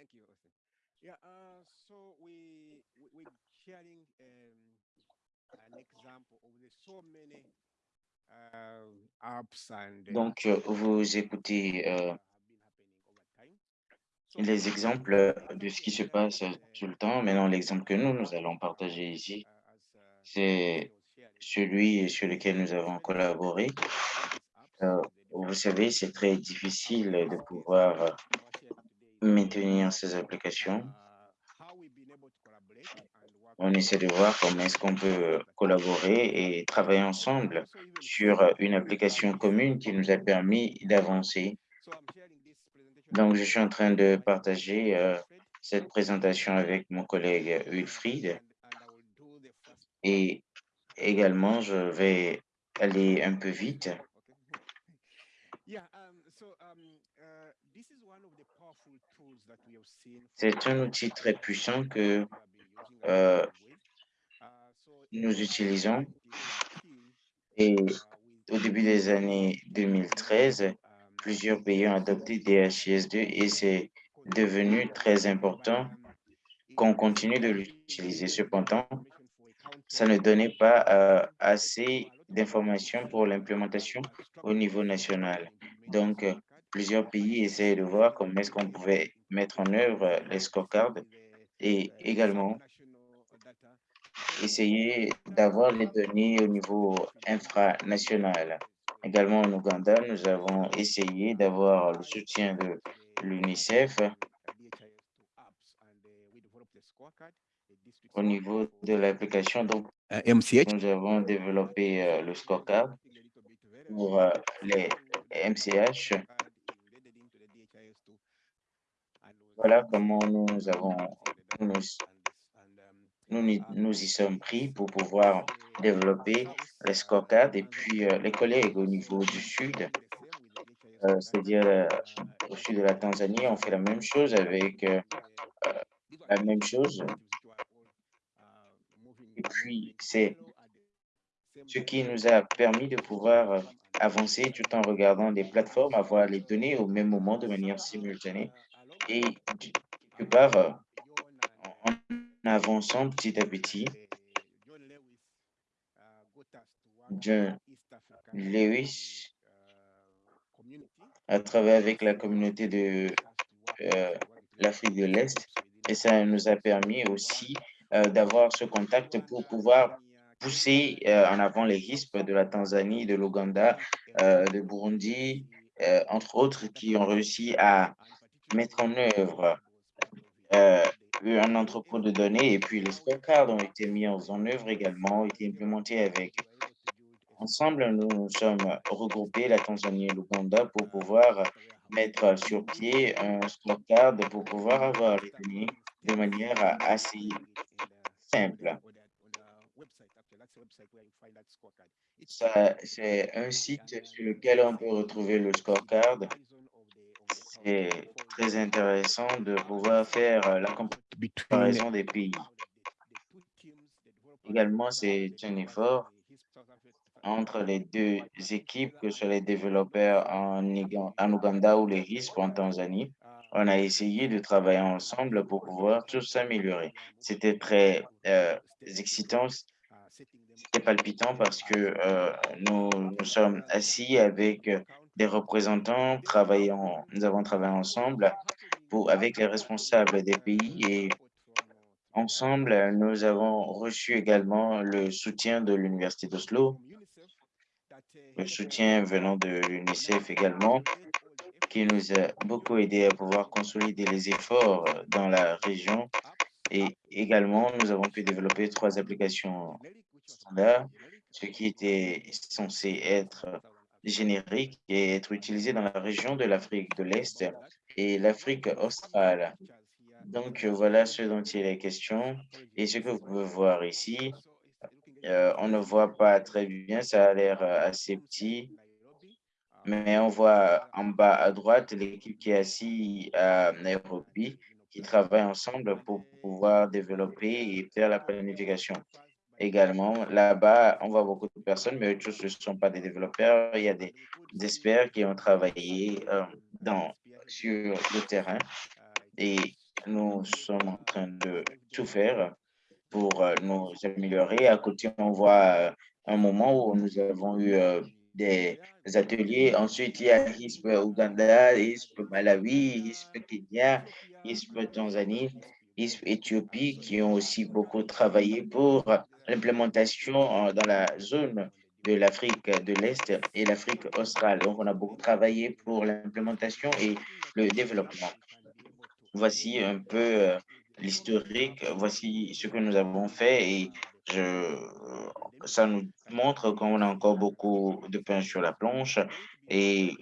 Thank you, Austin. Yeah, uh, so we, we we're sharing um, an example of the so many uh, apps and uh, Donc, euh, vous écoutez euh, les uh, exemples uh, de ce qui se share passe uh, tout le temps. Maintenant, l'exemple que nous, nous allons uh, partager ici, uh, uh, c'est celui sur lequel nous It's avons very difficult collaboré. Euh, vous savez, c'est très Uh, difficile de pouvoir euh, our sharing today is maintenir ces applications. On essaie de voir comment est-ce qu'on peut collaborer et travailler ensemble sur une application commune qui nous a permis d'avancer. Donc, je suis en train de partager euh, cette présentation avec mon collègue Wilfried et également, je vais aller un peu vite. C'est un outil très puissant que euh. Uh, nous utilisons 2013, et au début des années many 2013, um, plusieurs pays ont adopté DHIS2 et c'est devenu très important qu'on continue de l'utiliser. Cependant, ça ne donnait pas euh, assez d'informations pour l'implémentation au niveau national. Donc, plusieurs pays essayaient de voir comment est-ce qu'on pouvait mettre en œuvre euh, les scorecards et également essayer d'avoir les données au niveau infranational. Également en Ouganda, nous avons essayé d'avoir le soutien de l'UNICEF au niveau de l'application. Donc, MCH. nous avons développé euh, le scorecard pour euh, les MCH. Voilà comment nous avons, nous, nous, y- nous y sommes pris pour pouvoir développer les scorecards et puis euh, les collègues au niveau du sud, euh, c'est-à-dire euh, au sud de la Tanzanie, on fait la même chose avec la même chose. Et puis, c'est ce qui nous a permis de pouvoir euh, avancer tout en regardant des plateformes, avoir les données au même moment de manière simultanée et quelque part, euh, en avançant petit à petit, John Lewis a travaillé avec la communauté de euh, l'Afrique de l'Est. Et ça nous a permis aussi d'avoir ce contact pour pouvoir pousser euh, en avant les risques de la Tanzanie, de l'Ouganda, euh, de Burundi, euh, entre autres, qui ont réussi à mettre en œuvre un entrepôt de données et puis les scorecards ont été mis en en œuvre également, ont été implémentés avec. Ensemble, nous nous sommes regroupés, la Tanzanie et l'Ouganda, pour pouvoir mettre sur pied un scorecard pour pouvoir avoir les données de manière assez simple. C'est un site sur lequel on peut retrouver le scorecard. C'est très intéressant de pouvoir faire euh, la comparaison des pays. Également, c'est un effort entre les deux équipes, que ce soit les développeurs en, Ouganda ou les RISP en Tanzanie. On a essayé de travailler ensemble pour pouvoir tous s'améliorer. C'était très euh, excitant, c'était palpitant parce que euh, nous nous sommes assis avec des représentants, travaillant, nous avons travaillé ensemble pour, avec les responsables des pays et ensemble, nous avons reçu également le soutien de l'Université d'Oslo, le soutien venant de l'UNICEF également, qui nous a beaucoup aidé à pouvoir consolider les efforts dans la région. Et également, nous avons pu développer trois applications standards, ce qui était censé être générique et être utilisé dans la région de l'Afrique de l'Est et l'Afrique australe. Donc, voilà ce dont il est question. Et ce que vous pouvez voir ici, euh, on ne voit pas très bien, ça a l'air assez petit, mais on voit en bas à droite l'équipe qui est assise à Nairobi, qui travaille ensemble pour pouvoir développer et faire la planification. Également, là-bas, on voit beaucoup de personnes, mais eux tous ne sont pas des développeurs. Il y a des, experts qui ont travaillé euh, dans, sur le terrain et nous sommes en train de tout faire pour nous améliorer. À côté, on voit un moment où nous avons eu des ateliers. Ensuite, il y a HISP Ouganda, HISP Malawi, HISP Kenya, HISP Tanzanie, HISP Éthiopie, qui ont aussi beaucoup travaillé pour l'implémentation dans la zone de l'Afrique de l'Est et l'Afrique australe. Donc, on a beaucoup travaillé pour l'implémentation et le développement. Voici un peu l'historique, voici ce que nous avons fait et je, ça nous montre qu'on a encore beaucoup de pain sur la planche et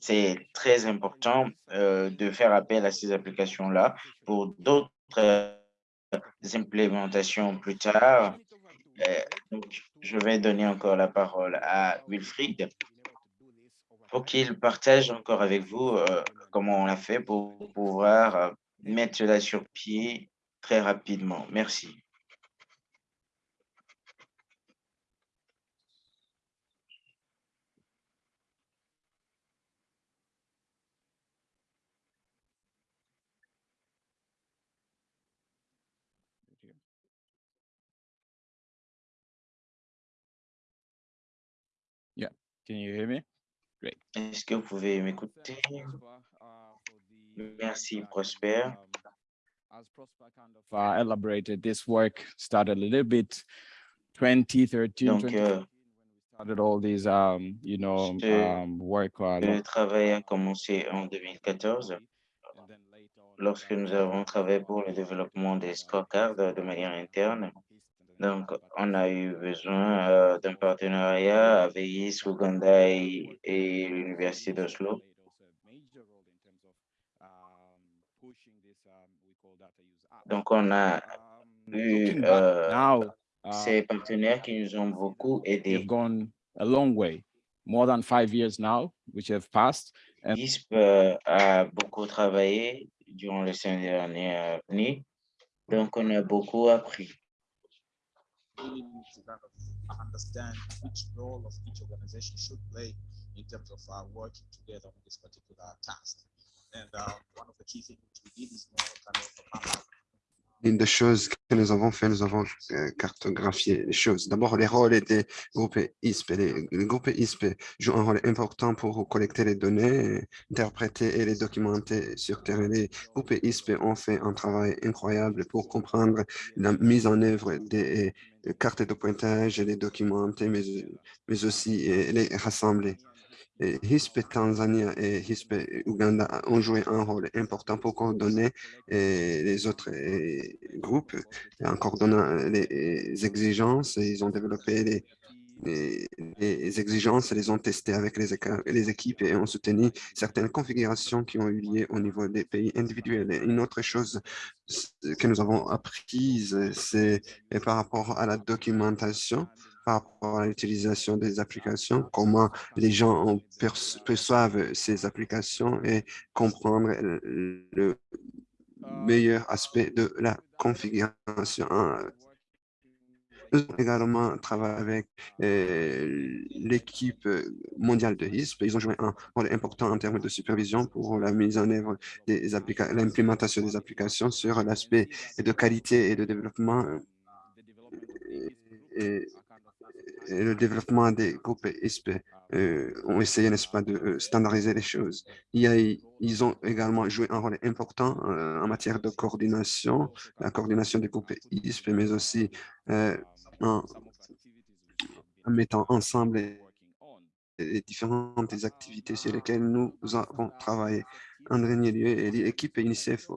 c'est très important de faire appel à ces applications-là pour d'autres implémentations plus tard. donc, je vais donner encore la parole à Wilfried pour qu'il partage encore avec vous comment on a fait pour pouvoir mettre cela sur pied très rapidement. Merci. Yeah, can you hear me? Great. Est-ce que vous pouvez m'écouter? Merci, Prosper. As Prosper kind of uh, elaborated, this work started a little bit 2013, Donc, 2014, when we started all these, um, you know, ce- um, work. uh, le travail a commencé en 2014 and then later on, lorsque nous avons travaillé pour le développement des scorecards de manière interne. Donc, on a eu besoin euh, d'un partenariat avec IS, Ouganda et, et l'Université d'Oslo. Donc, on a eu Looking back euh, now, uh, ces partenaires qui nous ont beaucoup we've aidés. gone a long way, more than five years now, which have passed. And ISP euh, a beaucoup travaillé durant les cinq dernières années. Donc, on a beaucoup appris. understand which role of each organization should play in terms of uh, working together on this particular task. And uh, one of the key things we did is more kind of Une des choses que nous avons fait, nous avons euh, cartographié les choses. D'abord, les rôles des groupes ISP. Les, groupes ISP jouent un rôle important pour collecter les données, interpréter et les documenter sur terrain. Les groupes ISP ont fait un travail incroyable pour comprendre la mise en œuvre des cartes de pointage les documenter, mais, mais aussi les rassembler. Et HISP Tanzania et HISP Uganda ont joué un rôle important pour coordonner les autres groupes en coordonnant les exigences. Ils ont développé les, les, exigences, les ont testées avec les, équipes et ont soutenu certaines configurations qui ont eu lieu au niveau des pays individuels. Une autre chose que nous avons apprise, c'est par rapport à la documentation, par rapport à l'utilisation des applications, comment les gens en perç- perçoivent ces applications et comprendre le meilleur aspect de la configuration. Nous avons également travaillé avec euh, l'équipe mondiale de HISP. Ils ont joué un rôle important en termes de supervision pour la mise en œuvre des applications, l'implémentation des applications sur l'aspect de qualité et de développement et, et le développement des groupes ISP euh, ont essayé, n'est-ce pas, de euh, standardiser les choses. Ils ont également joué un rôle important euh, en matière de coordination, la coordination des groupes ISP, mais aussi euh, en, mettant ensemble les, différentes activités sur lesquelles nous avons travaillé. En dernier lieu, l'équipe UNICEF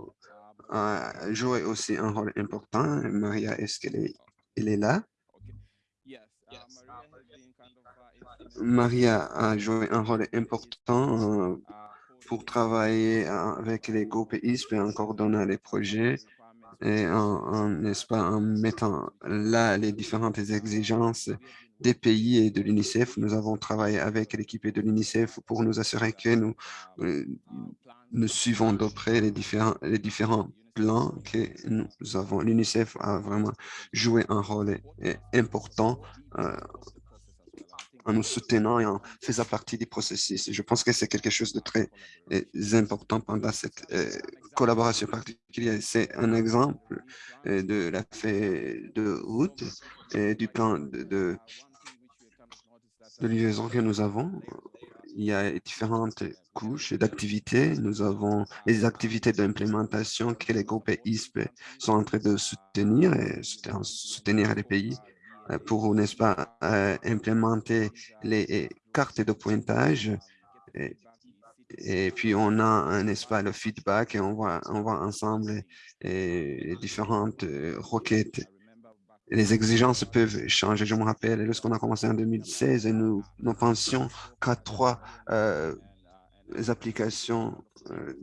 a joué aussi un rôle important. Maria, est-ce qu'elle est, elle est là? Maria a joué un rôle important euh, pour travailler avec les groupes ISP en coordonnant les projets et en, pas, en mettant là les différentes exigences des pays et de l'UNICEF. Nous avons travaillé avec l'équipe de l'UNICEF pour nous assurer que nous, euh, nous suivons de près les différents, les différents plans que nous avons. L'UNICEF a vraiment joué un rôle important euh, en nous soutenant et en faisant partie du processus. Je pense que c'est quelque chose de très euh, important pendant cette euh, collaboration particulière. C'est un exemple euh, de la feuille de route et du plan de, de, de liaison que nous avons. Il y a différentes couches d'activités. Nous avons les activités d'implémentation que les groupes ISP sont en train de soutenir et soutenir les pays pour, n'est-ce pas, euh, implémenter les cartes de pointage. Et, puis, on a, n'est-ce pas, le feedback et on voit, on voit ensemble les différentes euh, requêtes. Les exigences peuvent changer. Je me rappelle, lorsqu'on a commencé en 2016, nous, nous pensions qu'à trois applications,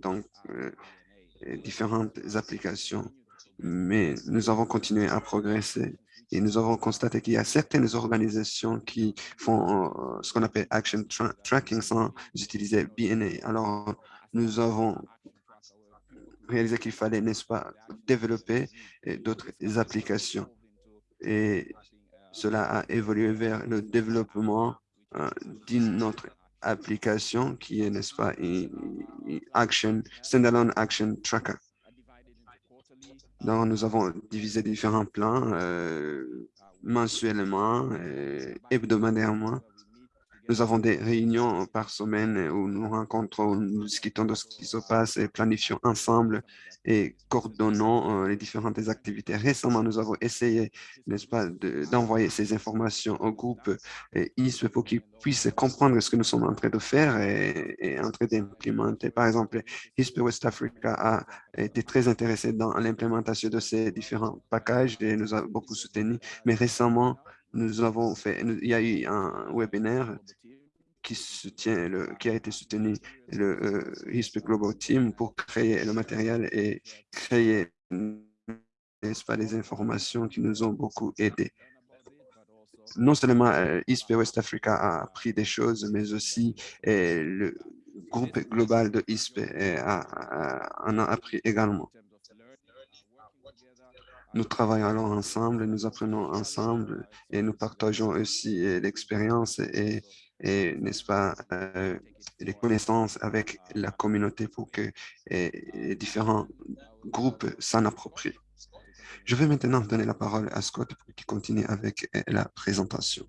donc différentes applications, mais nous avons continué à progresser et nous avons constaté qu'il y a certaines organisations qui font euh, ce qu'on appelle action tracking sans utiliser BNA. Alors, nous avons réalisé qu'il fallait, n'est-ce pas, développer d'autres applications. Et cela a évolué vers le développement euh, d'une autre application qui est, n'est-ce pas, action, standalone action tracker. Donc, nous avons divisé différents plans euh, mensuellement, et hebdomadairement nous avons des réunions par semaine où nous rencontrons, nous discutons de ce qui se passe et planifions ensemble et coordonnons euh, les différentes activités. Récemment, nous avons essayé, n'est-ce pas, d'envoyer ces informations au groupe ISP pour qu'ils puissent comprendre ce que nous sommes en train de faire et, en train d'implémenter. Par exemple, ISP West Africa a été très intéressé dans l'implémentation de ces différents packages et nous a beaucoup soutenu. Mais récemment, nous avons fait, il y a eu un webinaire qui soutient le, qui a été soutenu le euh, Global Team pour créer le matériel et créer n'est-ce pas, les informations qui nous ont beaucoup aidés. Non seulement euh, West Africa a appris des choses, mais aussi euh, le groupe global de ISP euh, en a appris également. Nous travaillons ensemble, nous apprenons ensemble et nous partageons aussi euh, l'expérience et, n'est-ce pas, euh, les connaissances avec la communauté pour que les différents groupes s'en approprient. Je vais maintenant donner la parole à Scott pour qu'il continue avec euh, la présentation.